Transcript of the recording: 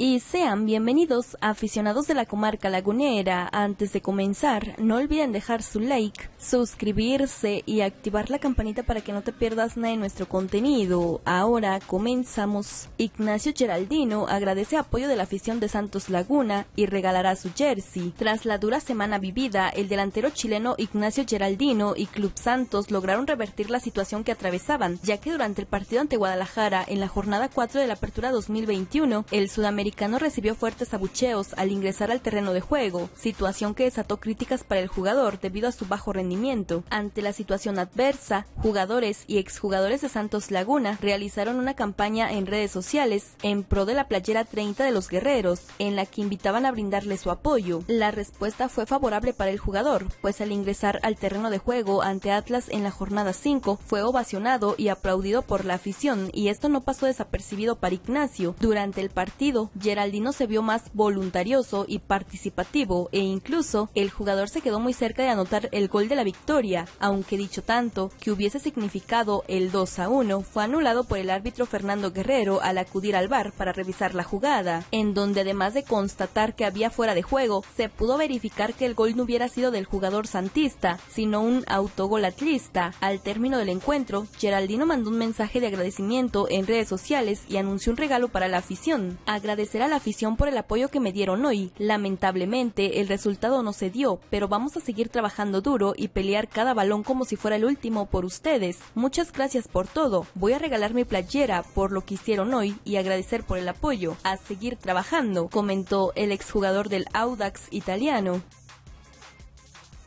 y sean bienvenidos aficionados de la comarca lagunera. Antes de comenzar, no olviden dejar su like, suscribirse y activar la campanita para que no te pierdas nada de nuestro contenido. Ahora comenzamos. Ignacio Geraldino agradece apoyo de la afición de Santos Laguna y regalará su jersey. Tras la dura semana vivida, el delantero chileno Ignacio Geraldino y Club Santos lograron revertir la situación que atravesaban, ya que durante el partido ante Guadalajara en la jornada 4 de la apertura 2021, el sudamericano americano recibió fuertes abucheos al ingresar al terreno de juego, situación que desató críticas para el jugador debido a su bajo rendimiento. Ante la situación adversa, jugadores y exjugadores de Santos Laguna realizaron una campaña en redes sociales en pro de la playera 30 de los guerreros, en la que invitaban a brindarle su apoyo. La respuesta fue favorable para el jugador, pues al ingresar al terreno de juego ante Atlas en la jornada 5 fue ovacionado y aplaudido por la afición, y esto no pasó desapercibido para Ignacio. Durante el partido, Geraldino se vio más voluntarioso y participativo e incluso el jugador se quedó muy cerca de anotar el gol de la victoria, aunque dicho tanto que hubiese significado el 2 a 1 fue anulado por el árbitro Fernando Guerrero al acudir al bar para revisar la jugada, en donde además de constatar que había fuera de juego, se pudo verificar que el gol no hubiera sido del jugador santista, sino un autogol atlista. Al término del encuentro, Geraldino mandó un mensaje de agradecimiento en redes sociales y anunció un regalo para la afición agradecer a la afición por el apoyo que me dieron hoy. Lamentablemente, el resultado no se dio, pero vamos a seguir trabajando duro y pelear cada balón como si fuera el último por ustedes. Muchas gracias por todo. Voy a regalar mi playera por lo que hicieron hoy y agradecer por el apoyo. A seguir trabajando, comentó el exjugador del Audax italiano.